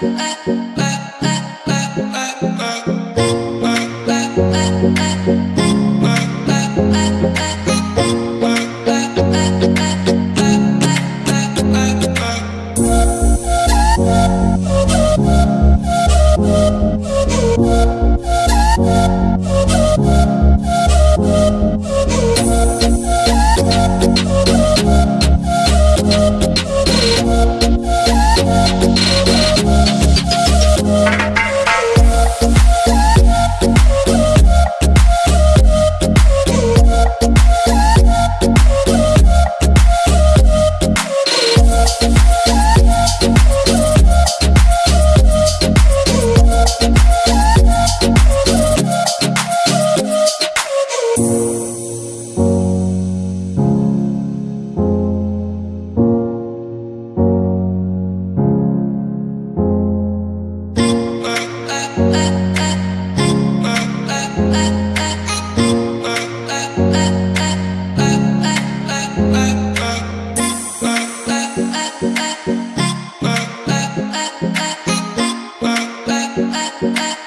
I Bye.